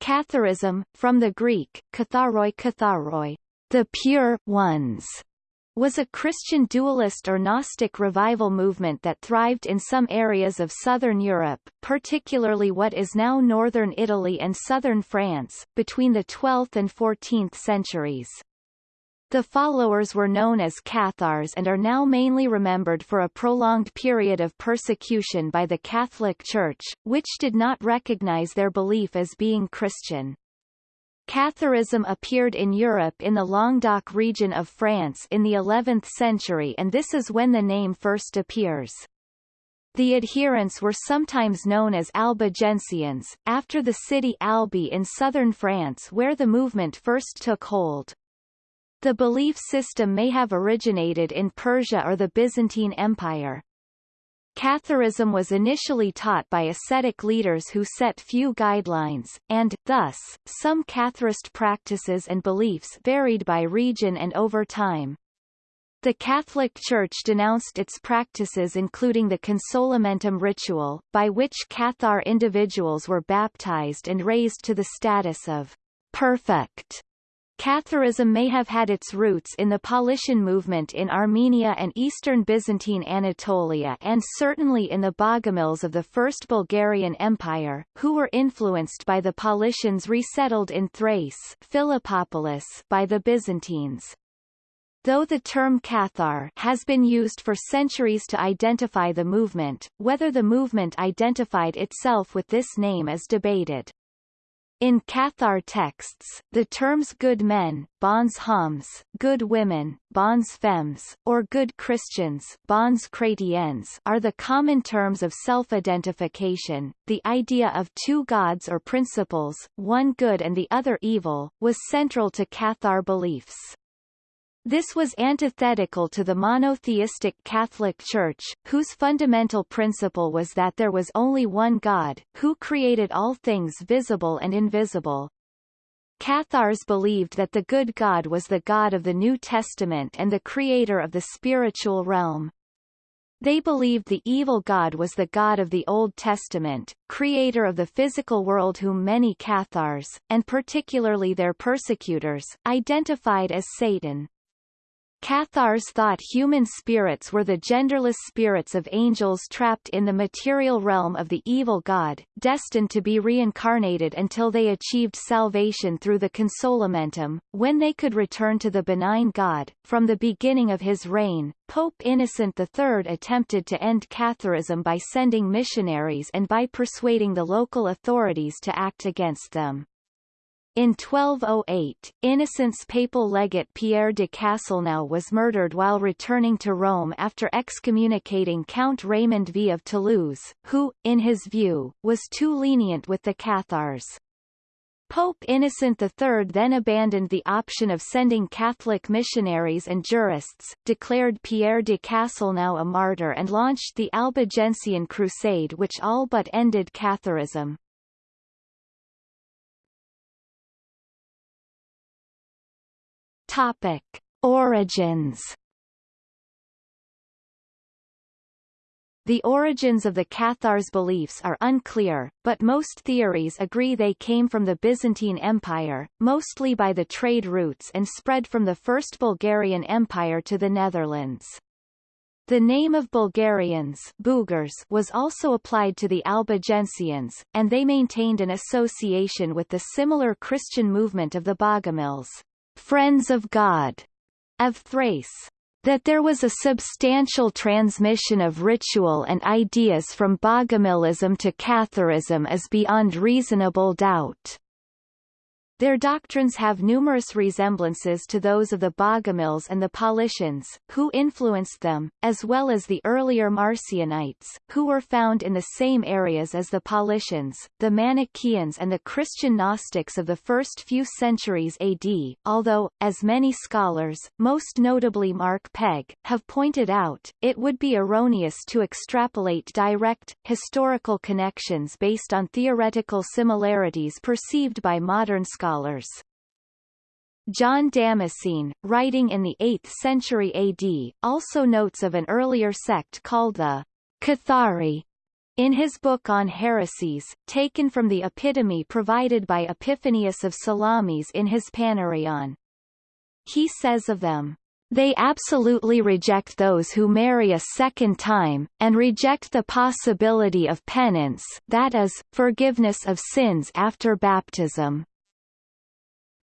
Catharism, from the Greek, katharoi katharoi, the pure ones, was a Christian dualist or Gnostic revival movement that thrived in some areas of southern Europe, particularly what is now northern Italy and southern France, between the 12th and 14th centuries. The followers were known as Cathars and are now mainly remembered for a prolonged period of persecution by the Catholic Church, which did not recognize their belief as being Christian. Catharism appeared in Europe in the Languedoc region of France in the 11th century and this is when the name first appears. The adherents were sometimes known as Albigensians, after the city Albi in southern France where the movement first took hold. The belief system may have originated in Persia or the Byzantine Empire. Catharism was initially taught by ascetic leaders who set few guidelines, and, thus, some Catharist practices and beliefs varied by region and over time. The Catholic Church denounced its practices including the consolamentum ritual, by which Cathar individuals were baptized and raised to the status of perfect Catharism may have had its roots in the Paulician movement in Armenia and eastern Byzantine Anatolia and certainly in the Bogomils of the First Bulgarian Empire, who were influenced by the Paulicians resettled in Thrace Philippopolis by the Byzantines. Though the term Cathar has been used for centuries to identify the movement, whether the movement identified itself with this name is debated. In Cathar texts, the terms good men, bons hommes, good women, bons femmes, or good Christians, bons chrétiens, are the common terms of self-identification. The idea of two gods or principles, one good and the other evil, was central to Cathar beliefs. This was antithetical to the monotheistic Catholic Church, whose fundamental principle was that there was only one God, who created all things visible and invisible. Cathars believed that the good God was the God of the New Testament and the creator of the spiritual realm. They believed the evil God was the God of the Old Testament, creator of the physical world whom many Cathars, and particularly their persecutors, identified as Satan. Cathars thought human spirits were the genderless spirits of angels trapped in the material realm of the evil god, destined to be reincarnated until they achieved salvation through the consolamentum, when they could return to the benign god. From the beginning of his reign, Pope Innocent III attempted to end Catharism by sending missionaries and by persuading the local authorities to act against them. In 1208, Innocent's papal legate Pierre de Castelnau was murdered while returning to Rome after excommunicating Count Raymond V of Toulouse, who, in his view, was too lenient with the Cathars. Pope Innocent III then abandoned the option of sending Catholic missionaries and jurists, declared Pierre de Castelnau a martyr and launched the Albigensian Crusade which all but ended Catharism. Topic: Origins. The origins of the Cathars' beliefs are unclear, but most theories agree they came from the Byzantine Empire, mostly by the trade routes and spread from the First Bulgarian Empire to the Netherlands. The name of Bulgarians Bulgars was also applied to the Albigensians, and they maintained an association with the similar Christian movement of the Bogomils. Friends of God of Thrace that there was a substantial transmission of ritual and ideas from Bogomilism to Catharism is beyond reasonable doubt. Their doctrines have numerous resemblances to those of the Bogomils and the Paulicians, who influenced them, as well as the earlier Marcionites, who were found in the same areas as the Paulicians, the Manichaeans and the Christian Gnostics of the first few centuries AD, although, as many scholars, most notably Mark Pegg, have pointed out, it would be erroneous to extrapolate direct, historical connections based on theoretical similarities perceived by modern scholars. John Damascene, writing in the 8th century AD, also notes of an earlier sect called the Cathari, In his book on heresies, taken from the epitome provided by Epiphanius of Salamis in his Panarion, he says of them, they absolutely reject those who marry a second time, and reject the possibility of penance that is, forgiveness of sins after baptism.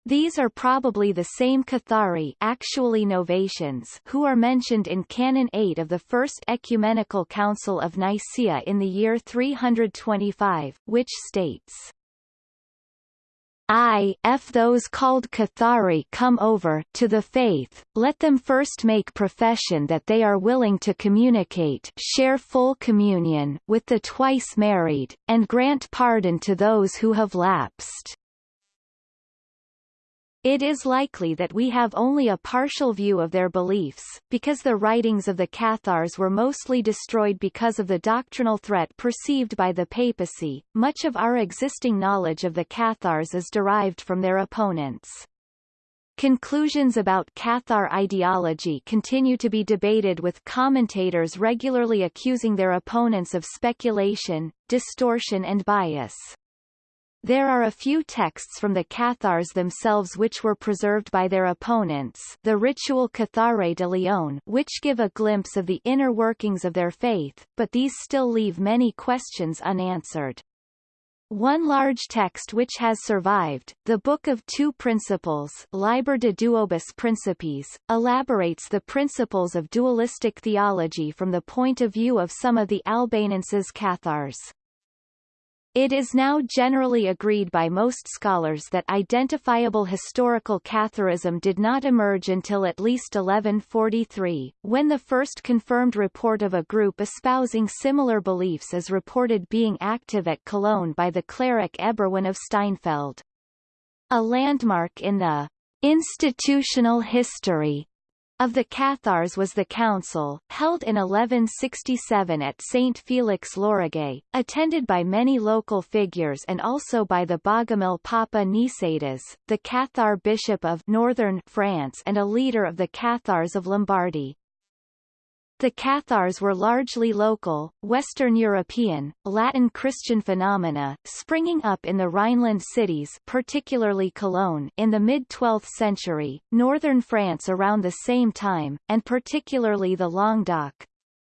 These are probably the same Cathari actually Novatians who are mentioned in Canon 8 of the First Ecumenical Council of Nicaea in the year 325, which states, if those called Cathari come over to the faith, let them first make profession that they are willing to communicate share full communion with the twice married, and grant pardon to those who have lapsed. It is likely that we have only a partial view of their beliefs, because the writings of the Cathars were mostly destroyed because of the doctrinal threat perceived by the papacy. Much of our existing knowledge of the Cathars is derived from their opponents. Conclusions about Cathar ideology continue to be debated with commentators regularly accusing their opponents of speculation, distortion and bias. There are a few texts from the Cathars themselves which were preserved by their opponents the Ritual Cathare de Lyon which give a glimpse of the inner workings of their faith, but these still leave many questions unanswered. One large text which has survived, the Book of Two Principles Liber de Duobus Principes, elaborates the principles of dualistic theology from the point of view of some of the Albanenses Cathars. It is now generally agreed by most scholars that identifiable historical Catharism did not emerge until at least 1143, when the first confirmed report of a group espousing similar beliefs is reported being active at Cologne by the cleric Eberwin of Steinfeld. A landmark in the institutional history of the Cathars was the council, held in 1167 at St. Felix Lauragais, attended by many local figures and also by the Bogomil Papa Nicetas, the Cathar bishop of northern France and a leader of the Cathars of Lombardy. The Cathars were largely local, Western European, Latin Christian phenomena, springing up in the Rhineland cities particularly Cologne in the mid-12th century, northern France around the same time, and particularly the Languedoc,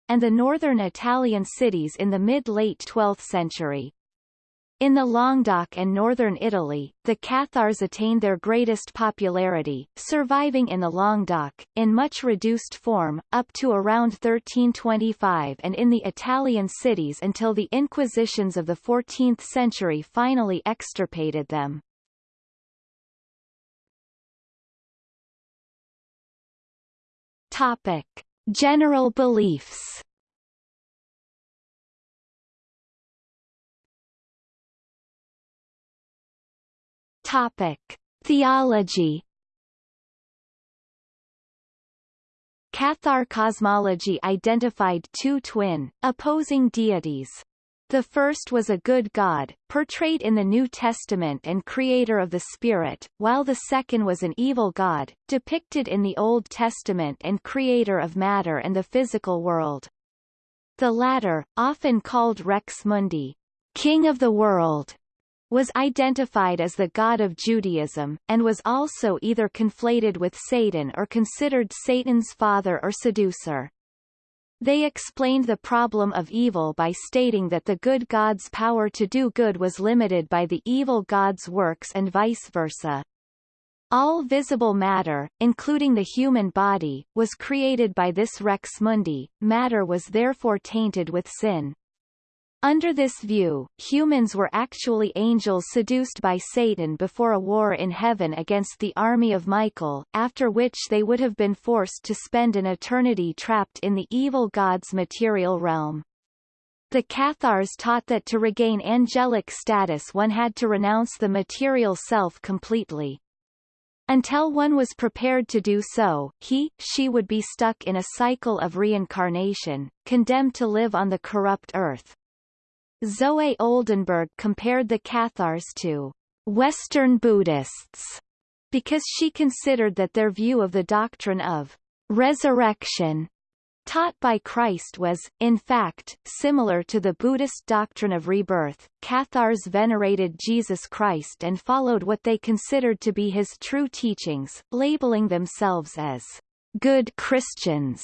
and the northern Italian cities in the mid-late 12th century. In the Languedoc and northern Italy, the Cathars attained their greatest popularity, surviving in the Languedoc, in much reduced form, up to around 1325 and in the Italian cities until the Inquisitions of the 14th century finally extirpated them. Topic. General beliefs Topic: Theology. Cathar cosmology identified two twin, opposing deities. The first was a good God, portrayed in the New Testament and creator of the Spirit, while the second was an evil God, depicted in the Old Testament and creator of matter and the physical world. The latter, often called Rex Mundi, King of the World, was identified as the god of Judaism, and was also either conflated with Satan or considered Satan's father or seducer. They explained the problem of evil by stating that the good god's power to do good was limited by the evil god's works and vice versa. All visible matter, including the human body, was created by this rex mundi, matter was therefore tainted with sin. Under this view, humans were actually angels seduced by Satan before a war in heaven against the army of Michael, after which they would have been forced to spend an eternity trapped in the evil god's material realm. The Cathars taught that to regain angelic status one had to renounce the material self completely. Until one was prepared to do so, he, she would be stuck in a cycle of reincarnation, condemned to live on the corrupt earth. Zoe Oldenbourg compared the Cathars to Western Buddhists because she considered that their view of the doctrine of resurrection taught by Christ was, in fact, similar to the Buddhist doctrine of rebirth. Cathars venerated Jesus Christ and followed what they considered to be his true teachings, labeling themselves as good Christians.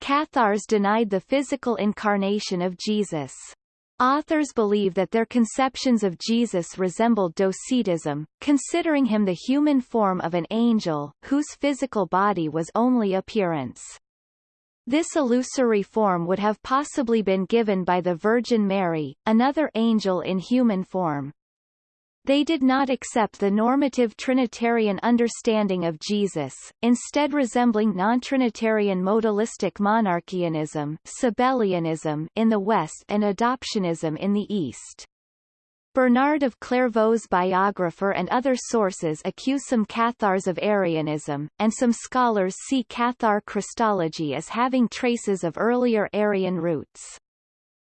Cathars denied the physical incarnation of Jesus. Authors believe that their conceptions of Jesus resembled Docetism, considering him the human form of an angel, whose physical body was only appearance. This illusory form would have possibly been given by the Virgin Mary, another angel in human form. They did not accept the normative Trinitarian understanding of Jesus, instead resembling non-Trinitarian modalistic monarchianism Sabellianism in the West and adoptionism in the East. Bernard of Clairvaux's biographer and other sources accuse some Cathars of Arianism, and some scholars see Cathar Christology as having traces of earlier Arian roots.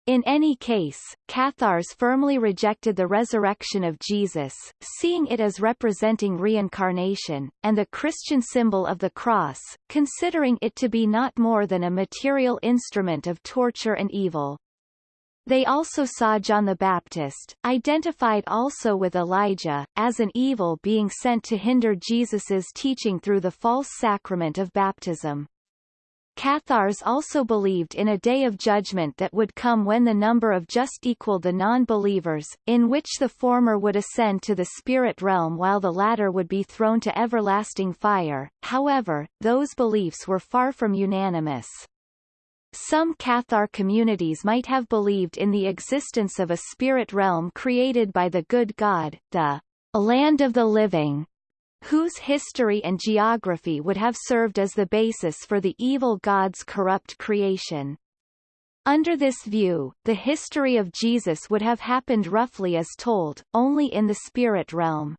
In any case, Cathars firmly rejected the resurrection of Jesus, seeing it as representing reincarnation, and the Christian symbol of the cross, considering it to be not more than a material instrument of torture and evil. They also saw John the Baptist, identified also with Elijah, as an evil being sent to hinder Jesus's teaching through the false sacrament of baptism. Cathars also believed in a day of judgment that would come when the number of just equaled the non-believers, in which the former would ascend to the spirit realm while the latter would be thrown to everlasting fire. However, those beliefs were far from unanimous. Some Cathar communities might have believed in the existence of a spirit realm created by the good God, the land of the living, whose history and geography would have served as the basis for the evil god's corrupt creation. Under this view, the history of Jesus would have happened roughly as told, only in the spirit realm.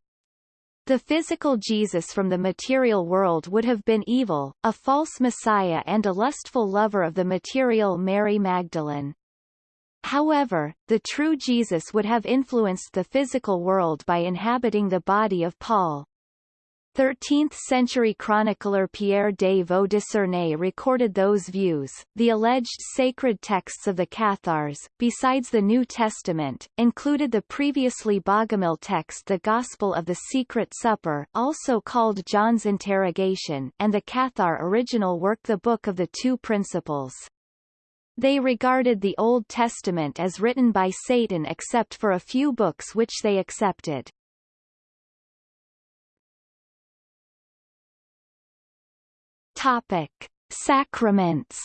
The physical Jesus from the material world would have been evil, a false messiah and a lustful lover of the material Mary Magdalene. However, the true Jesus would have influenced the physical world by inhabiting the body of Paul. 13th-century chronicler Pierre de Vaux-de-Cernay recorded those views. The alleged sacred texts of the Cathars, besides the New Testament, included the previously Bogomil text the Gospel of the Secret Supper also called John's Interrogation and the Cathar original work the Book of the Two Principles. They regarded the Old Testament as written by Satan except for a few books which they accepted. Topic: Sacraments.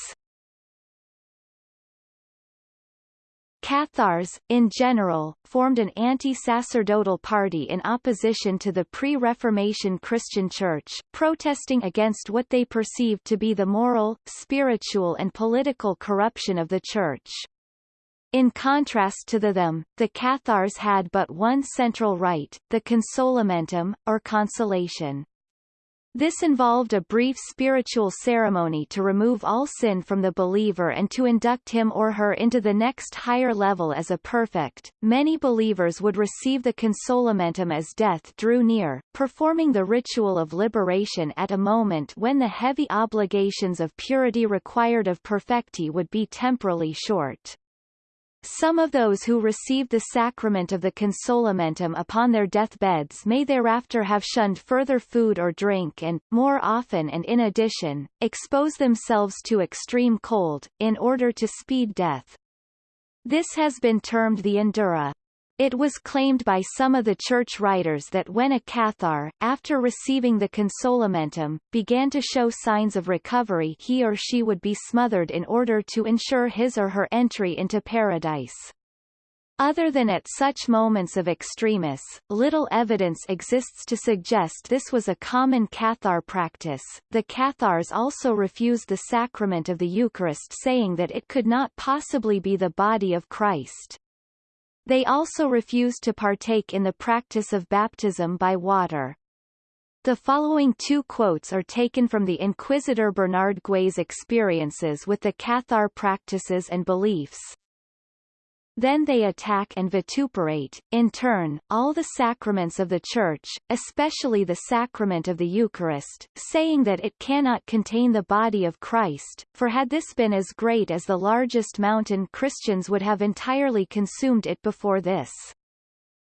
Cathars, in general, formed an anti-sacerdotal party in opposition to the pre-Reformation Christian Church, protesting against what they perceived to be the moral, spiritual and political corruption of the Church. In contrast to the them, the Cathars had but one central rite, the consolamentum, or consolation. This involved a brief spiritual ceremony to remove all sin from the believer and to induct him or her into the next higher level as a perfect. Many believers would receive the consolamentum as death drew near, performing the ritual of liberation at a moment when the heavy obligations of purity required of perfecti would be temporally short. Some of those who received the sacrament of the consolamentum upon their deathbeds may thereafter have shunned further food or drink and, more often and in addition, expose themselves to extreme cold, in order to speed death. This has been termed the endura. It was claimed by some of the church writers that when a Cathar, after receiving the consolamentum, began to show signs of recovery he or she would be smothered in order to ensure his or her entry into paradise. Other than at such moments of extremis, little evidence exists to suggest this was a common Cathar practice. The Cathars also refused the sacrament of the Eucharist saying that it could not possibly be the body of Christ. They also refused to partake in the practice of baptism by water. The following two quotes are taken from the Inquisitor Bernard Gui's experiences with the Cathar practices and beliefs. Then they attack and vituperate, in turn, all the sacraments of the Church, especially the sacrament of the Eucharist, saying that it cannot contain the body of Christ, for had this been as great as the largest mountain Christians would have entirely consumed it before this.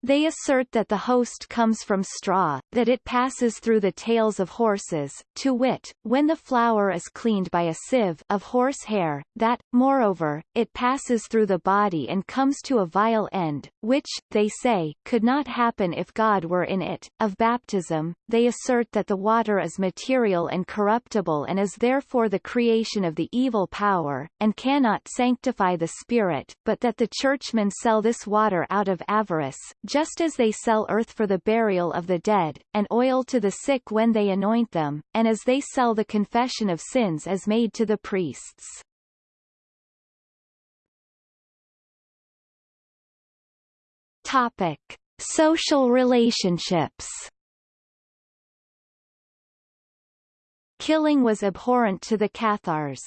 They assert that the host comes from straw, that it passes through the tails of horses, to wit, when the flour is cleaned by a sieve of horse hair, that, moreover, it passes through the body and comes to a vile end, which, they say, could not happen if God were in it. Of baptism, they assert that the water is material and corruptible and is therefore the creation of the evil power, and cannot sanctify the spirit, but that the churchmen sell this water out of avarice, just as they sell earth for the burial of the dead, and oil to the sick when they anoint them, and as they sell the confession of sins as made to the priests. Topic. Social relationships Killing was abhorrent to the Cathars.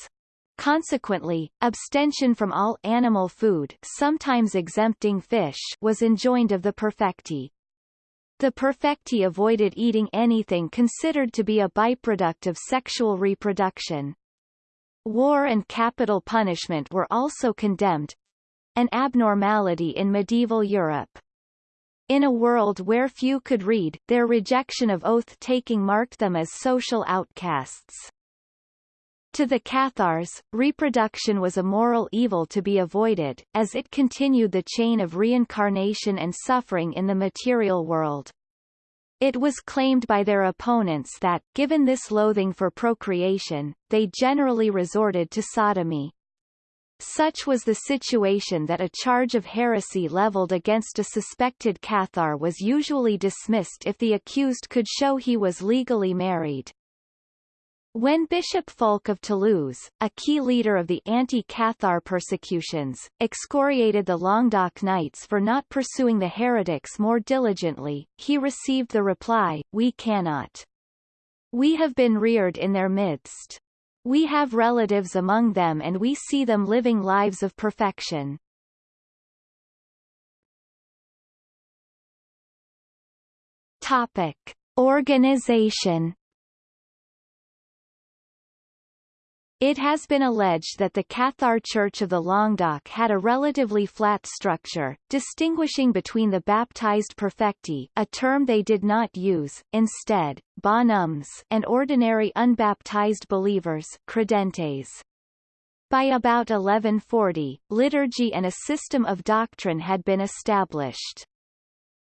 Consequently, abstention from all animal food sometimes exempting fish was enjoined of the perfecti. The perfecti avoided eating anything considered to be a byproduct of sexual reproduction. War and capital punishment were also condemned, an abnormality in medieval Europe. In a world where few could read, their rejection of oath-taking marked them as social outcasts. To the Cathars, reproduction was a moral evil to be avoided, as it continued the chain of reincarnation and suffering in the material world. It was claimed by their opponents that, given this loathing for procreation, they generally resorted to sodomy. Such was the situation that a charge of heresy leveled against a suspected Cathar was usually dismissed if the accused could show he was legally married. When Bishop Fulk of Toulouse, a key leader of the anti-Cathar persecutions, excoriated the Languedoc Knights for not pursuing the heretics more diligently, he received the reply, we cannot. We have been reared in their midst. We have relatives among them and we see them living lives of perfection. Topic. Organization It has been alleged that the Cathar Church of the Languedoc had a relatively flat structure, distinguishing between the baptized perfecti a term they did not use, instead, bonshommes and ordinary unbaptized believers credentes. By about 1140, liturgy and a system of doctrine had been established.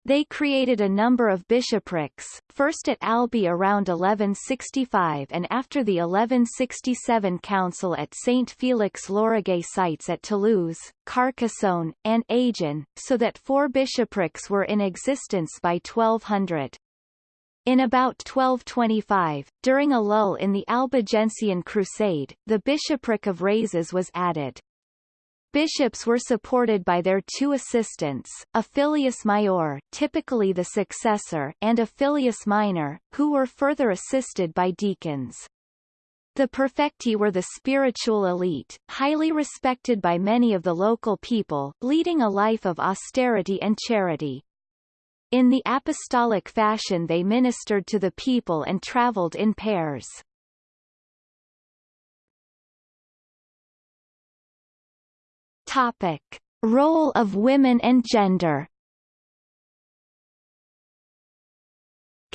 They created a number of bishoprics, first at Albi around 1165 and after the 1167 council at St. Felix Lauragais sites at Toulouse, Carcassonne, and Agen, so that four bishoprics were in existence by 1200. In about 1225, during a lull in the Albigensian Crusade, the bishopric of Razès was added. Bishops were supported by their two assistants, a filius major typically the successor and a filius minor, who were further assisted by deacons. The perfecti were the spiritual elite, highly respected by many of the local people, leading a life of austerity and charity. In the apostolic fashion they ministered to the people and travelled in pairs. Topic. Role of women and gender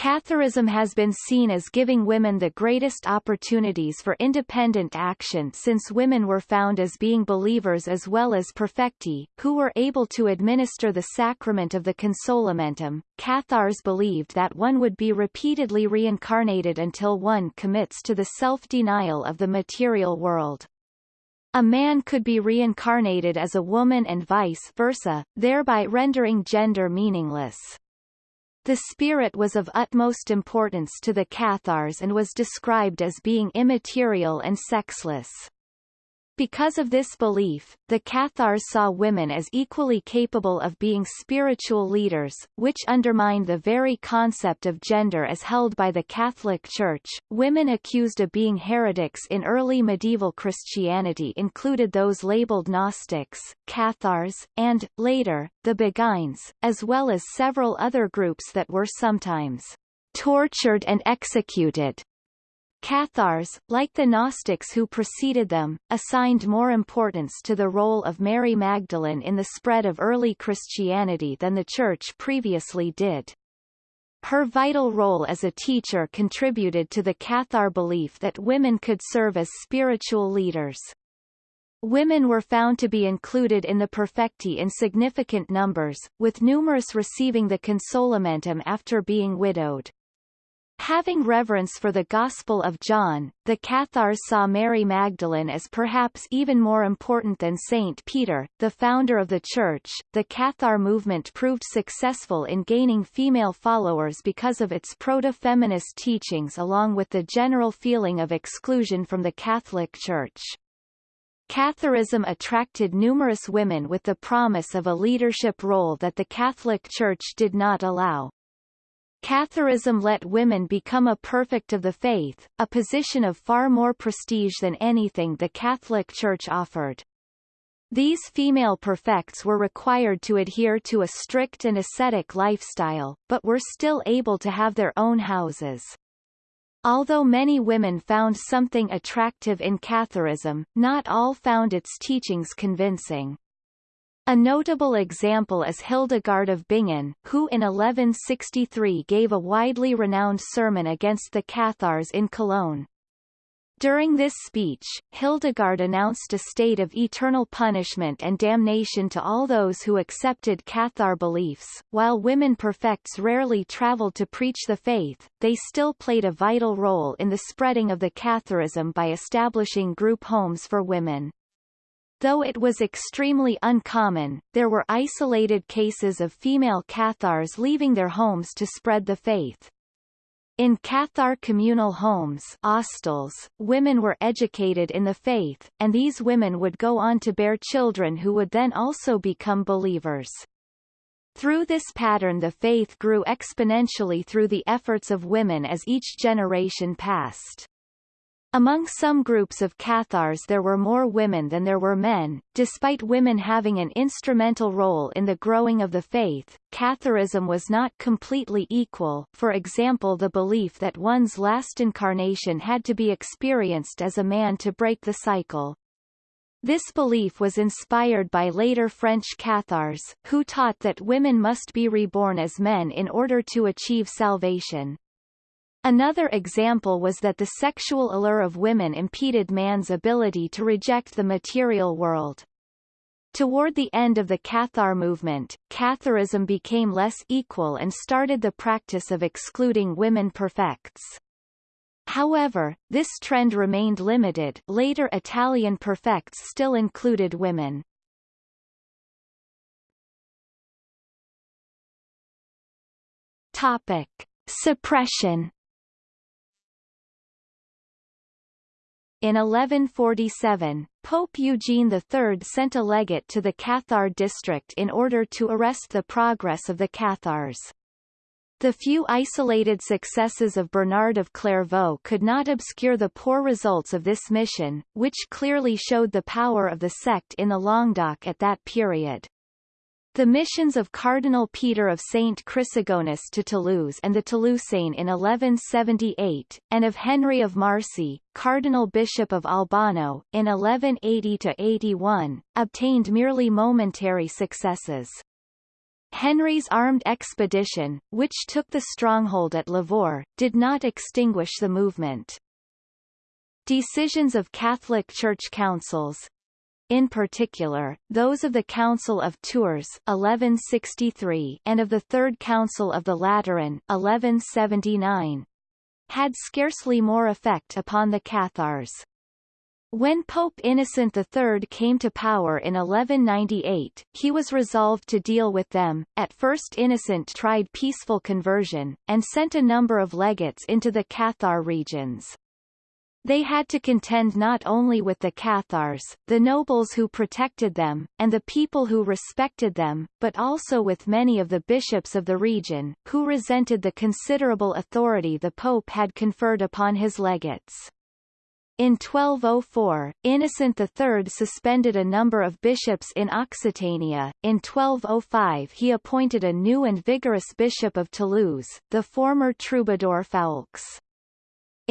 Catharism has been seen as giving women the greatest opportunities for independent action since women were found as being believers as well as perfecti, who were able to administer the sacrament of the consolamentum. Cathars believed that one would be repeatedly reincarnated until one commits to the self-denial of the material world. A man could be reincarnated as a woman and vice versa, thereby rendering gender meaningless. The spirit was of utmost importance to the Cathars and was described as being immaterial and sexless. Because of this belief, the Cathars saw women as equally capable of being spiritual leaders, which undermined the very concept of gender as held by the Catholic Church. Women accused of being heretics in early medieval Christianity included those labeled Gnostics, Cathars, and, later, the Beguines, as well as several other groups that were sometimes tortured and executed. Cathars, like the Gnostics who preceded them, assigned more importance to the role of Mary Magdalene in the spread of early Christianity than the Church previously did. Her vital role as a teacher contributed to the Cathar belief that women could serve as spiritual leaders. Women were found to be included in the perfecti in significant numbers, with numerous receiving the consolamentum after being widowed. Having reverence for the Gospel of John, the Cathars saw Mary Magdalene as perhaps even more important than Saint Peter, the founder of the Church. The Cathar movement proved successful in gaining female followers because of its proto-feminist teachings along with the general feeling of exclusion from the Catholic Church. Catharism attracted numerous women with the promise of a leadership role that the Catholic Church did not allow. Catharism let women become a perfect of the faith, a position of far more prestige than anything the Catholic Church offered. These female perfects were required to adhere to a strict and ascetic lifestyle, but were still able to have their own houses. Although many women found something attractive in Catharism, not all found its teachings convincing. A notable example is Hildegard of Bingen, who in 1163 gave a widely renowned sermon against the Cathars in Cologne. During this speech, Hildegard announced a state of eternal punishment and damnation to all those who accepted Cathar beliefs. While women perfects rarely traveled to preach the faith, they still played a vital role in the spreading of the Catharism by establishing group homes for women. Though it was extremely uncommon, there were isolated cases of female Cathars leaving their homes to spread the faith. In Cathar communal homes hostels, women were educated in the faith, and these women would go on to bear children who would then also become believers. Through this pattern the faith grew exponentially through the efforts of women as each generation passed. Among some groups of Cathars there were more women than there were men. Despite women having an instrumental role in the growing of the faith, Catharism was not completely equal for example the belief that one's last incarnation had to be experienced as a man to break the cycle. This belief was inspired by later French Cathars, who taught that women must be reborn as men in order to achieve salvation. Another example was that the sexual allure of women impeded man's ability to reject the material world. Toward the end of the Cathar movement, Catharism became less equal and started the practice of excluding women perfects. However, this trend remained limited later Italian perfects still included women. Topic. Suppression In 1147, Pope Eugene III sent a legate to the Cathar district in order to arrest the progress of the Cathars. The few isolated successes of Bernard of Clairvaux could not obscure the poor results of this mission, which clearly showed the power of the sect in the Languedoc at that period. The missions of Cardinal Peter of St. Chrysogonus to Toulouse and the Toulousain in 1178, and of Henry of Marcy, Cardinal Bishop of Albano, in 1180–81, obtained merely momentary successes. Henry's armed expedition, which took the stronghold at Lavaur, did not extinguish the movement. Decisions of Catholic Church councils, in particular, those of the Council of Tours 1163 and of the Third Council of the Lateran 1179, had scarcely more effect upon the Cathars. When Pope Innocent III came to power in 1198, he was resolved to deal with them. At first Innocent tried peaceful conversion, and sent a number of legates into the Cathar regions. They had to contend not only with the Cathars, the nobles who protected them, and the people who respected them, but also with many of the bishops of the region, who resented the considerable authority the Pope had conferred upon his legates. In 1204, Innocent III suspended a number of bishops in Occitania. In 1205 he appointed a new and vigorous bishop of Toulouse, the former troubadour Foulques.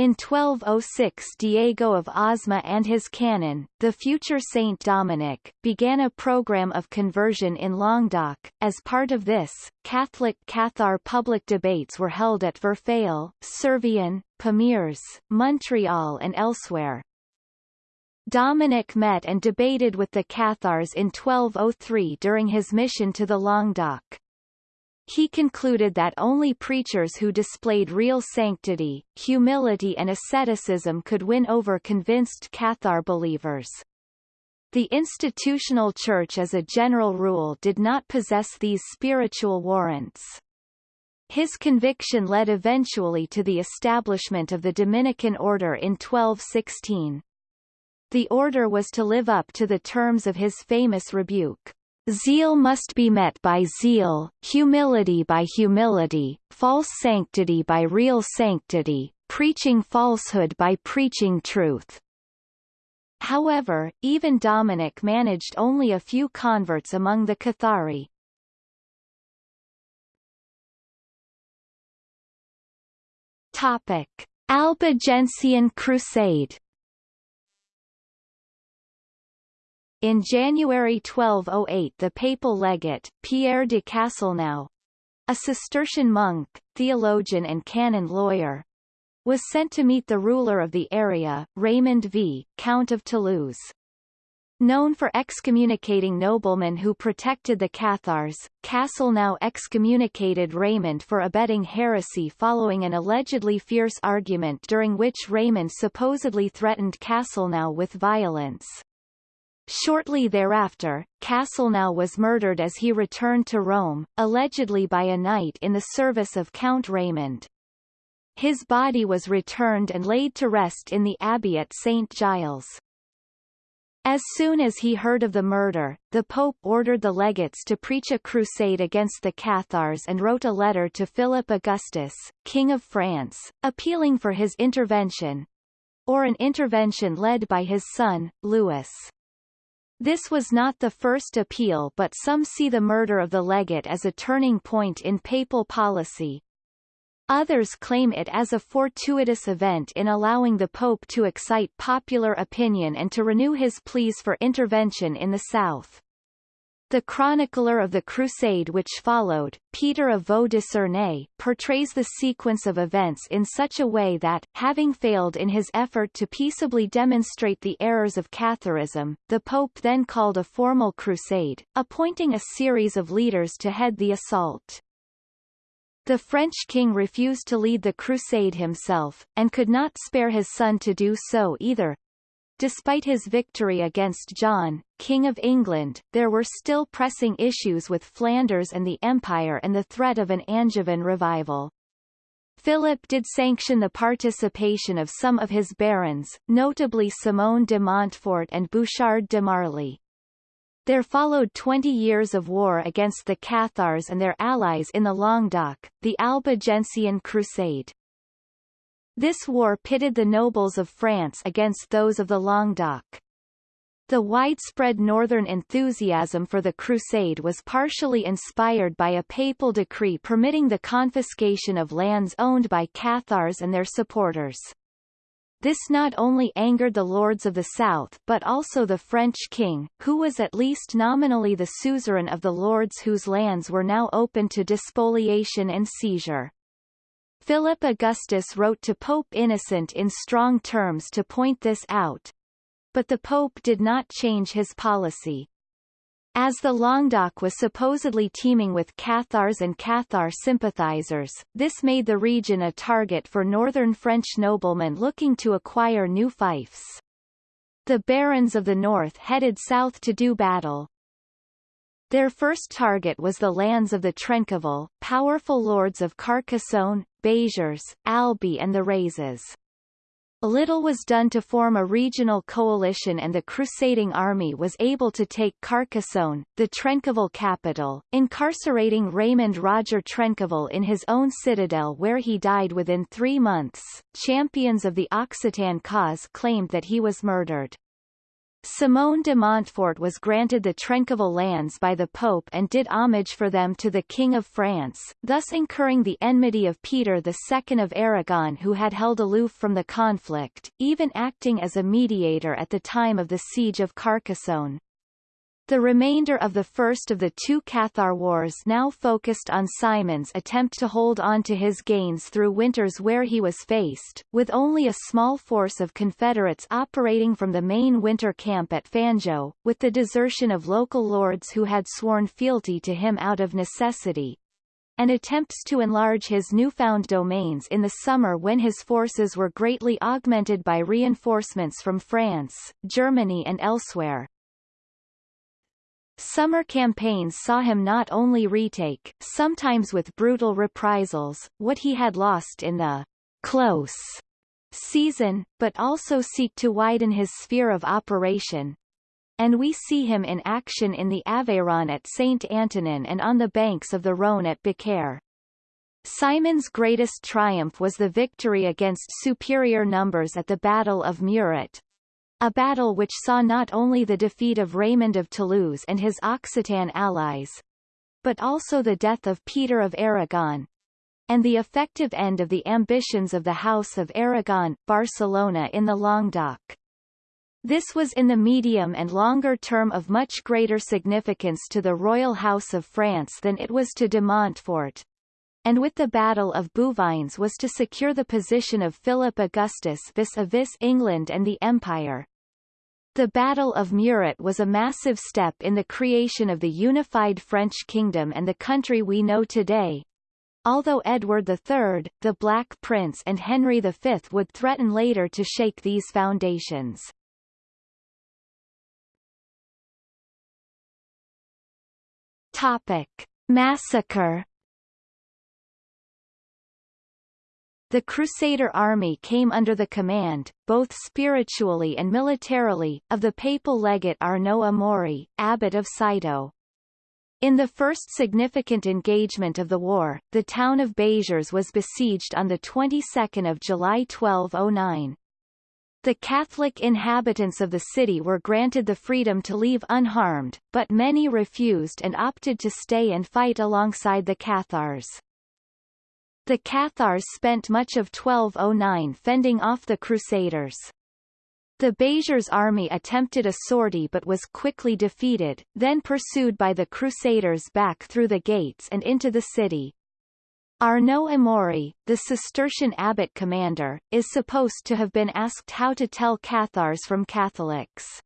In 1206 Diego of Osma and his canon, the future Saint Dominic, began a program of conversion in Languedoc. As part of this, Catholic Cathar public debates were held at Verfeil, Servian, Pamiers, Montreal and elsewhere. Dominic met and debated with the Cathars in 1203 during his mission to the Languedoc. He concluded that only preachers who displayed real sanctity, humility and asceticism could win over convinced Cathar believers. The institutional church as a general rule did not possess these spiritual warrants. His conviction led eventually to the establishment of the Dominican order in 1216. The order was to live up to the terms of his famous rebuke. Zeal must be met by zeal, humility by humility, false sanctity by real sanctity, preaching falsehood by preaching truth. However, even Dominic managed only a few converts among the Cathari. Topic: Albigensian Crusade In January 1208 the papal legate, Pierre de Castelnau, a Cistercian monk, theologian and canon lawyer, was sent to meet the ruler of the area, Raymond V, Count of Toulouse. Known for excommunicating noblemen who protected the Cathars, Castelnau excommunicated Raymond for abetting heresy following an allegedly fierce argument during which Raymond supposedly threatened Castelnau with violence. Shortly thereafter, Castelnau was murdered as he returned to Rome, allegedly by a knight in the service of Count Raymond. His body was returned and laid to rest in the abbey at St. Giles. As soon as he heard of the murder, the Pope ordered the legates to preach a crusade against the Cathars and wrote a letter to Philip Augustus, King of France, appealing for his intervention, or an intervention led by his son, Louis. This was not the first appeal but some see the murder of the legate as a turning point in papal policy. Others claim it as a fortuitous event in allowing the Pope to excite popular opinion and to renew his pleas for intervention in the south. The chronicler of the crusade which followed, Peter of Vaux-de-Cernay, portrays the sequence of events in such a way that, having failed in his effort to peaceably demonstrate the errors of Catharism, the Pope then called a formal crusade, appointing a series of leaders to head the assault. The French king refused to lead the crusade himself, and could not spare his son to do so either, Despite his victory against John, King of England, there were still pressing issues with Flanders and the Empire and the threat of an Angevin revival. Philip did sanction the participation of some of his barons, notably Simon de Montfort and Bouchard de Marly. There followed 20 years of war against the Cathars and their allies in the Languedoc, the Albigensian Crusade. This war pitted the nobles of France against those of the Languedoc. The widespread northern enthusiasm for the crusade was partially inspired by a papal decree permitting the confiscation of lands owned by Cathars and their supporters. This not only angered the lords of the south but also the French king, who was at least nominally the suzerain of the lords whose lands were now open to despoliation and seizure. Philip Augustus wrote to Pope Innocent in strong terms to point this out. But the Pope did not change his policy. As the Languedoc was supposedly teeming with Cathars and Cathar sympathizers, this made the region a target for northern French noblemen looking to acquire new fiefs. The barons of the north headed south to do battle, their first target was the lands of the Trencavel, powerful lords of Carcassonne, Béziers, Albi and the Razès. Little was done to form a regional coalition and the crusading army was able to take Carcassonne, the Trencavel capital, incarcerating Raymond Roger Trencavel in his own citadel where he died within three months. Champions of the Occitan cause claimed that he was murdered. Simone de Montfort was granted the Trencavel lands by the Pope and did homage for them to the King of France, thus incurring the enmity of Peter II of Aragon who had held aloof from the conflict, even acting as a mediator at the time of the siege of Carcassonne. The remainder of the first of the two Cathar Wars now focused on Simon's attempt to hold on to his gains through winters where he was faced, with only a small force of Confederates operating from the main winter camp at Fanjeaux, with the desertion of local lords who had sworn fealty to him out of necessity, and attempts to enlarge his newfound domains in the summer when his forces were greatly augmented by reinforcements from France, Germany and elsewhere. Summer campaigns saw him not only retake, sometimes with brutal reprisals, what he had lost in the close season, but also seek to widen his sphere of operation. And we see him in action in the Aveyron at Saint Antonin and on the banks of the Rhône at Beaucaire. Simon's greatest triumph was the victory against superior numbers at the Battle of Muret, a battle which saw not only the defeat of Raymond of Toulouse and his Occitan allies, but also the death of Peter of Aragon, and the effective end of the ambitions of the House of Aragon, Barcelona in the Languedoc. This was in the medium and longer term of much greater significance to the royal house of France than it was to de Montfort, and with the Battle of Bouvines was to secure the position of Philip Augustus vis-a-vis -vis England and the Empire. The Battle of Muret was a massive step in the creation of the unified French kingdom and the country we know today. Although Edward III, the Black Prince and Henry V would threaten later to shake these foundations. Topic. Massacre The Crusader army came under the command, both spiritually and militarily, of the papal legate Arnaud Amaury, abbot of Citeaux. In the first significant engagement of the war, the town of Béziers was besieged on the 22nd of July 1209. The Catholic inhabitants of the city were granted the freedom to leave unharmed, but many refused and opted to stay and fight alongside the Cathars. The Cathars spent much of 1209 fending off the Crusaders. The Béziers army attempted a sortie but was quickly defeated, then pursued by the Crusaders back through the gates and into the city. Arnaud Amaury, the Cistercian abbot commander, is supposed to have been asked how to tell Cathars from Catholics.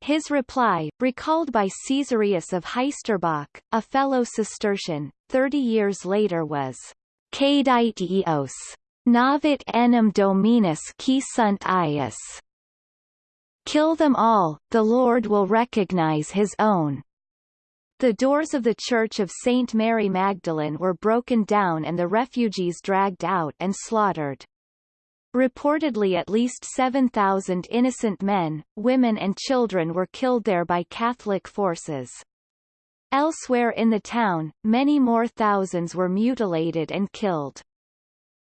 His reply, recalled by Caesarius of Heisterbach, a fellow Cistercian, thirty years later was, Cadite eos. Navit enim dominus qui sunt ius. Kill them all, the Lord will recognize his own. The doors of the Church of St. Mary Magdalene were broken down and the refugees dragged out and slaughtered. Reportedly at least 7,000 innocent men, women and children were killed there by Catholic forces. Elsewhere in the town, many more thousands were mutilated and killed.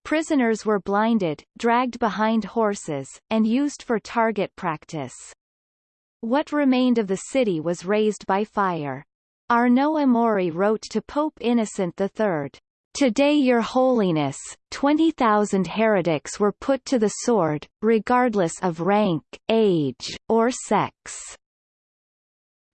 Prisoners were blinded, dragged behind horses, and used for target practice. What remained of the city was razed by fire. Arnaud Amaury wrote to Pope Innocent III, Today your holiness, 20,000 heretics were put to the sword, regardless of rank, age, or sex.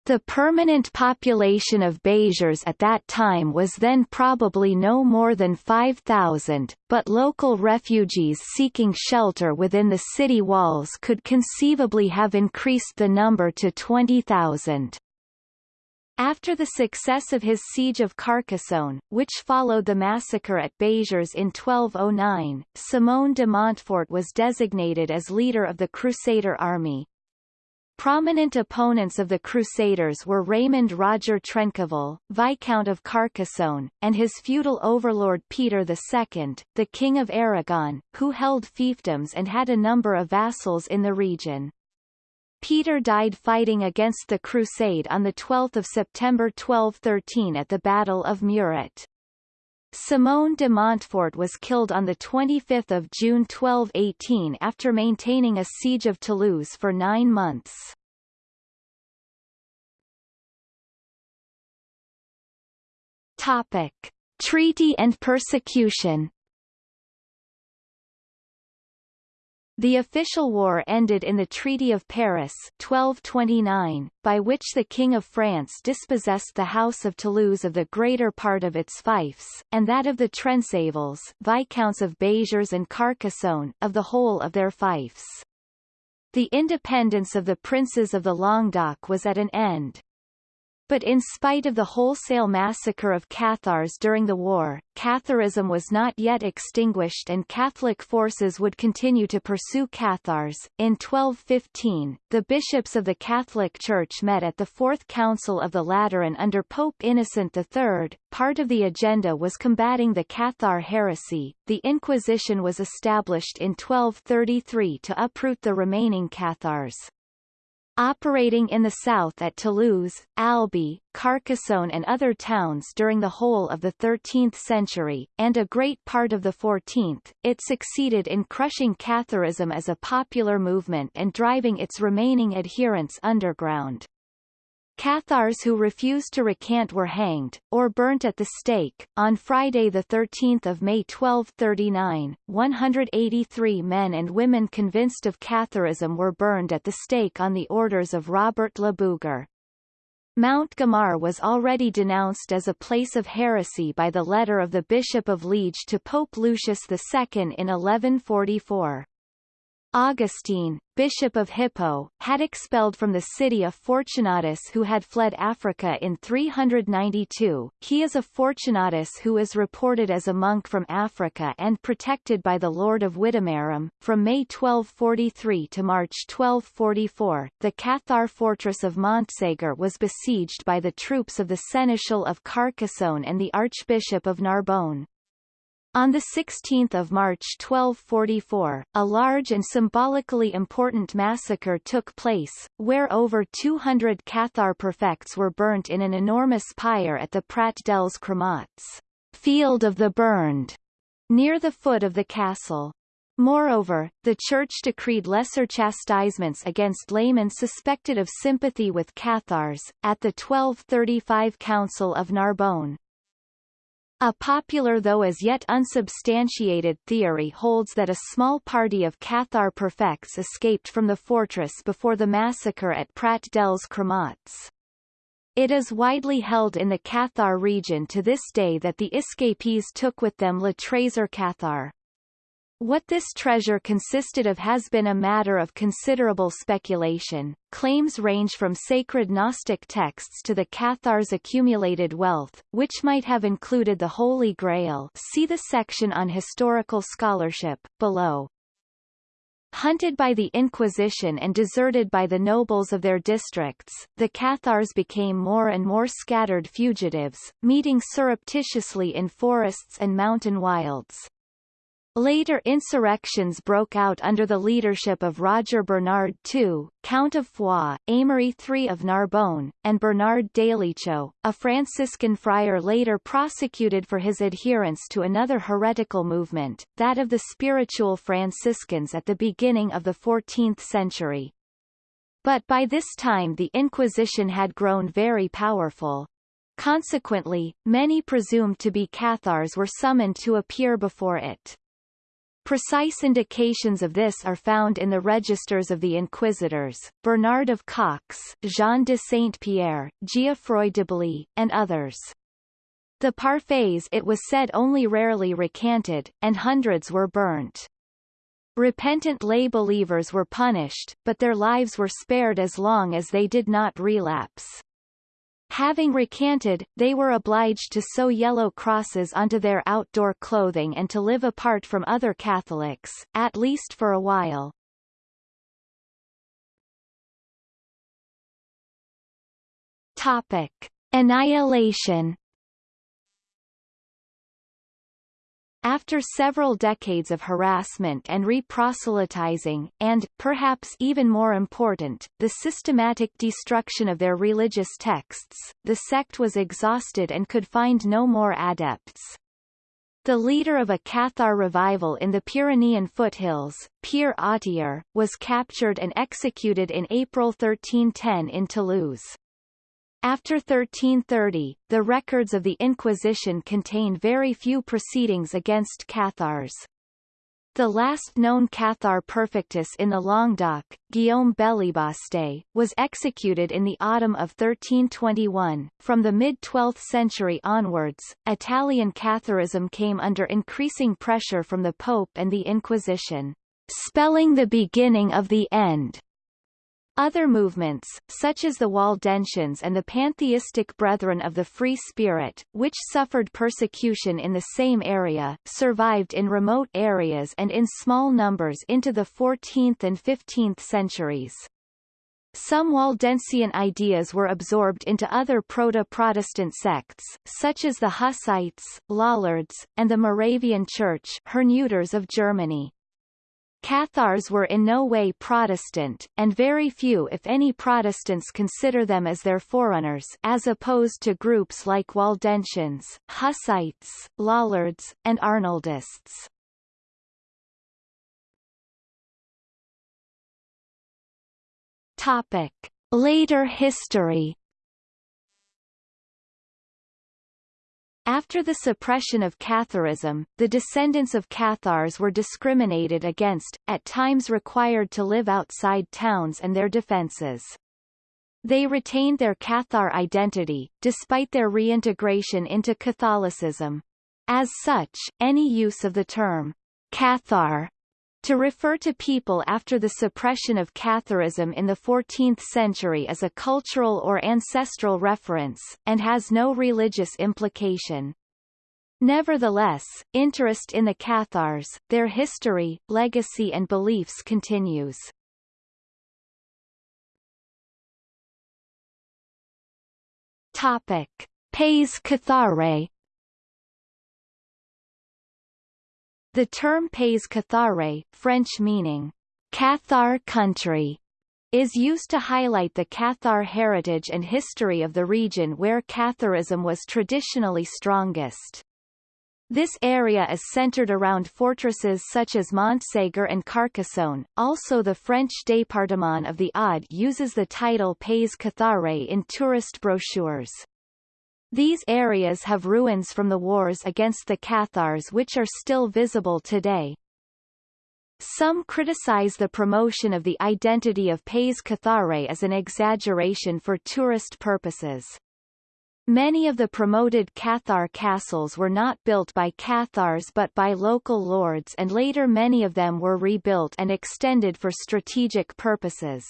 The permanent population of Béziers at that time was then probably no more than 5,000, but local refugees seeking shelter within the city walls could conceivably have increased the number to 20,000. After the success of his siege of Carcassonne, which followed the massacre at Béziers in 1209, Simon de Montfort was designated as leader of the Crusader army. Prominent opponents of the Crusaders were Raymond Roger Trencavel, Viscount of Carcassonne, and his feudal overlord Peter II, the King of Aragon, who held fiefdoms and had a number of vassals in the region. Peter died fighting against the Crusade on 12 September 1213 at the Battle of Muret. Simon de Montfort was killed on 25 June 1218 after maintaining a siege of Toulouse for nine months. Topic. Treaty and persecution The official war ended in the Treaty of Paris 1229, by which the King of France dispossessed the House of Toulouse of the greater part of its fiefs, and that of the Trencavels Viscounts of Béziers and Carcassonne, of the whole of their fiefs. The independence of the princes of the Languedoc was at an end. But in spite of the wholesale massacre of Cathars during the war, Catharism was not yet extinguished and Catholic forces would continue to pursue Cathars. In 1215, the bishops of the Catholic Church met at the Fourth Council of the Lateran under Pope Innocent III. Part of the agenda was combating the Cathar heresy. The Inquisition was established in 1233 to uproot the remaining Cathars. Operating in the south at Toulouse, Albi, Carcassonne and other towns during the whole of the 13th century, and a great part of the 14th, it succeeded in crushing Catharism as a popular movement and driving its remaining adherents underground. Cathars who refused to recant were hanged, or burnt at the stake. On Friday 13 May 1239, 183 men and women convinced of Catharism were burned at the stake on the orders of Robert le Bougre. Mount Gamar was already denounced as a place of heresy by the letter of the Bishop of Liege to Pope Lucius II in 1144. Augustine, Bishop of Hippo, had expelled from the city a Fortunatus who had fled Africa in 392. He is a Fortunatus who is reported as a monk from Africa and protected by the Lord of Widemarum. From May 1243 to March 1244, the Cathar fortress of Montségur was besieged by the troops of the Seneschal of Carcassonne and the Archbishop of Narbonne. On 16 March 1244, a large and symbolically important massacre took place, where over 200 Cathar prefects were burnt in an enormous pyre at the Prat dels Cremats field of the burned, near the foot of the castle. Moreover, the Church decreed lesser chastisements against laymen suspected of sympathy with Cathars, at the 1235 Council of Narbonne. A popular though as yet unsubstantiated theory holds that a small party of Cathar prefects escaped from the fortress before the massacre at Prat dels Cremats. It is widely held in the Cathar region to this day that the escapees took with them Le Trésor Cathar. What this treasure consisted of has been a matter of considerable speculation. Claims range from sacred Gnostic texts to the Cathars' accumulated wealth, which might have included the Holy Grail see the section on historical scholarship, below. Hunted by the Inquisition and deserted by the nobles of their districts, the Cathars became more and more scattered fugitives, meeting surreptitiously in forests and mountain wilds. Later insurrections broke out under the leadership of Roger Bernard II, Count of Foix, Aymery III of Narbonne, and Bernard Délicieux, a Franciscan friar later prosecuted for his adherence to another heretical movement, that of the spiritual Franciscans at the beginning of the 14th century. But by this time the Inquisition had grown very powerful. Consequently, many presumed to be Cathars were summoned to appear before it. Precise indications of this are found in the registers of the inquisitors, Bernard of Caux, Jean de Saint-Pierre, Geoffroy de Bly, and others. The parfaits it was said only rarely recanted, and hundreds were burnt. Repentant lay believers were punished, but their lives were spared as long as they did not relapse. Having recanted, they were obliged to sew yellow crosses onto their outdoor clothing and to live apart from other Catholics, at least for a while. Topic. Annihilation After several decades of harassment and reproselytizing, and, perhaps even more important, the systematic destruction of their religious texts, the sect was exhausted and could find no more adepts. The leader of a Cathar revival in the Pyrenean foothills, Pierre Autier, was captured and executed in April 1310 in Toulouse. After 1330, the records of the Inquisition contain very few proceedings against Cathars. The last known Cathar perfectus in the Languedoc, Guillaume Bélibaste, was executed in the autumn of 1321. From the mid-12th century onwards, Italian Catharism came under increasing pressure from the Pope and the Inquisition, spelling the beginning of the end. Other movements, such as the Waldensians and the pantheistic Brethren of the Free Spirit, which suffered persecution in the same area, survived in remote areas and in small numbers into the 14th and 15th centuries. Some Waldensian ideas were absorbed into other proto-Protestant sects, such as the Hussites, Lollards, and the Moravian Church of Germany. Cathars were in no way Protestant, and very few if any Protestants consider them as their forerunners as opposed to groups like Waldensians, Hussites, Lollards, and Arnoldists. Topic. Later history After the suppression of Catharism, the descendants of Cathars were discriminated against, at times required to live outside towns and their defences. They retained their Cathar identity, despite their reintegration into Catholicism. As such, any use of the term Cathar to refer to people after the suppression of Catharism in the 14th century is a cultural or ancestral reference, and has no religious implication. Nevertheless, interest in the Cathars, their history, legacy and beliefs continues. Topic. Pays Cathare The term Pays Cathare, French meaning, Cathar country, is used to highlight the Cathar heritage and history of the region where Catharism was traditionally strongest. This area is centered around fortresses such as Montségur and Carcassonne. Also the French département of the Aude uses the title Pays Cathare in tourist brochures. These areas have ruins from the wars against the Cathars which are still visible today. Some criticize the promotion of the identity of Pays Cathare as an exaggeration for tourist purposes. Many of the promoted Cathar castles were not built by Cathars but by local lords and later many of them were rebuilt and extended for strategic purposes.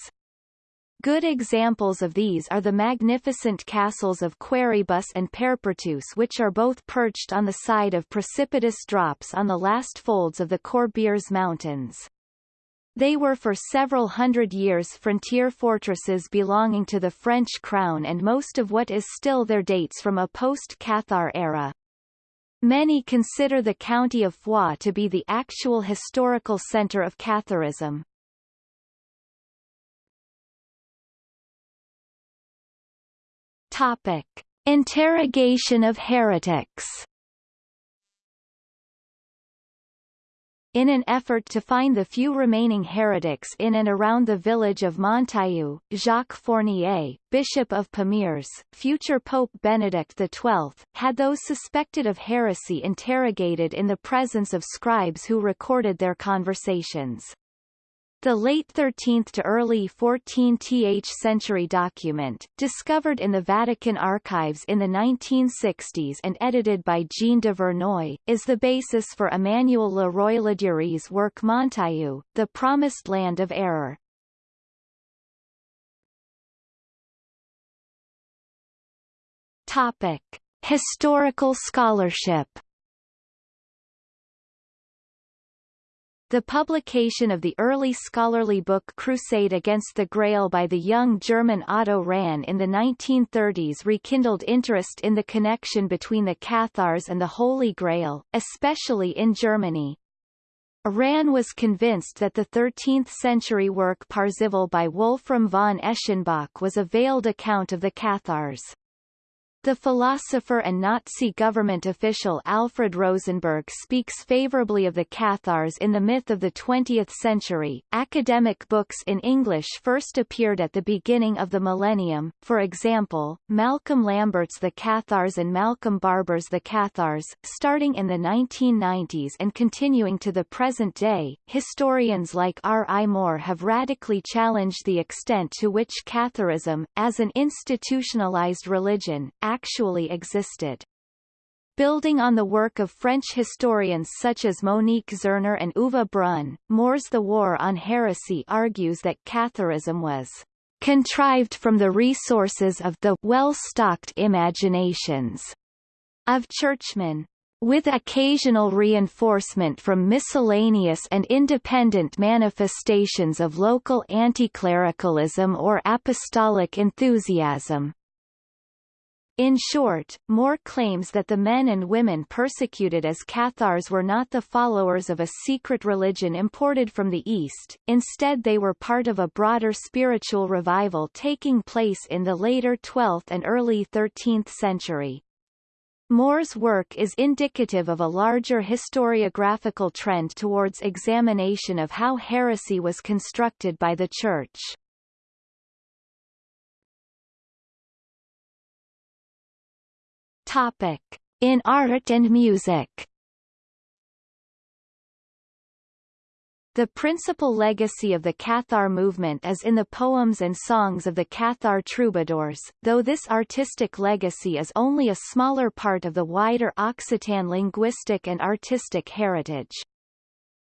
Good examples of these are the magnificent castles of Quéribus and Peyrepertuse which are both perched on the side of precipitous drops on the last folds of the Corbières Mountains. They were for several hundred years frontier fortresses belonging to the French crown and most of what is still there dates from a post-Cathar era. Many consider the county of Foix to be the actual historical centre of Catharism. Topic. Interrogation of heretics In an effort to find the few remaining heretics in and around the village of Montaillou, Jacques Fournier, Bishop of Pamiers, future Pope Benedict XII, had those suspected of heresy interrogated in the presence of scribes who recorded their conversations. The late 13th to early 14th century document, discovered in the Vatican archives in the 1960s and edited by Jean Duvernoy, is the basis for Emmanuel Le Roy Ladurie's work Montaillou, The Promised Land of Error. Topic. Historical scholarship The publication of the early scholarly book Crusade Against the Grail by the young German Otto Rahn in the 1930s rekindled interest in the connection between the Cathars and the Holy Grail, especially in Germany. Rahn was convinced that the 13th-century work Parzival by Wolfram von Eschenbach was a veiled account of the Cathars. The philosopher and Nazi government official Alfred Rosenberg speaks favorably of the Cathars in the myth of the 20th century. Academic books in English first appeared at the beginning of the millennium, for example, Malcolm Lambert's The Cathars and Malcolm Barber's The Cathars, starting in the 1990s and continuing to the present day. Historians like R. I. Moore have radically challenged the extent to which Catharism, as an institutionalized religion, actually existed. Building on the work of French historians such as Monique Zerner and Uwe Brunn, Moore's The War on Heresy argues that Catharism was contrived from the resources of the well-stocked imaginations of churchmen, with occasional reinforcement from miscellaneous and independent manifestations of local anticlericalism or apostolic enthusiasm. In short, Moore claims that the men and women persecuted as Cathars were not the followers of a secret religion imported from the East, instead they were part of a broader spiritual revival taking place in the later 12th and early 13th century. Moore's work is indicative of a larger historiographical trend towards examination of how heresy was constructed by the Church. Topic. In art and music The principal legacy of the Cathar movement is in the poems and songs of the Cathar troubadours, though this artistic legacy is only a smaller part of the wider Occitan linguistic and artistic heritage.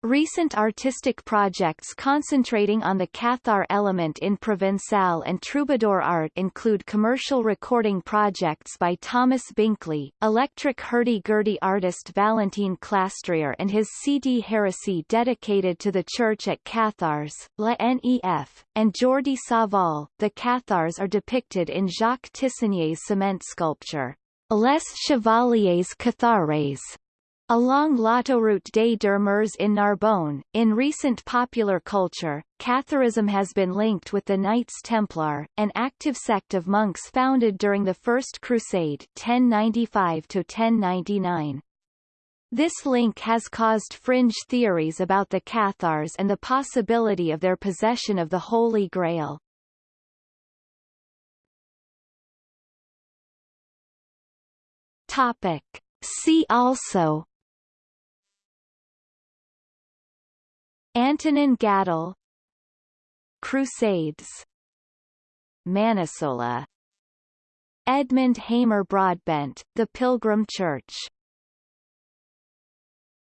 Recent artistic projects concentrating on the Cathar element in Provençal and troubadour art include commercial recording projects by Thomas Binkley, electric hurdy-gurdy artist Valentin Clastrier and his CD Heresy dedicated to the church at Cathars, La Nef, and Jordi Savall. The Cathars are depicted in Jacques Tissinier's cement sculpture, Les Chevaliers Cathares, Along l'autoroute des Deux in Narbonne, in recent popular culture, Catharism has been linked with the Knights Templar, an active sect of monks founded during the First Crusade 1095-1099. This link has caused fringe theories about the Cathars and the possibility of their possession of the Holy Grail. Topic. See also Antonin Gadal Crusades Manisola Edmund Hamer Broadbent, The Pilgrim Church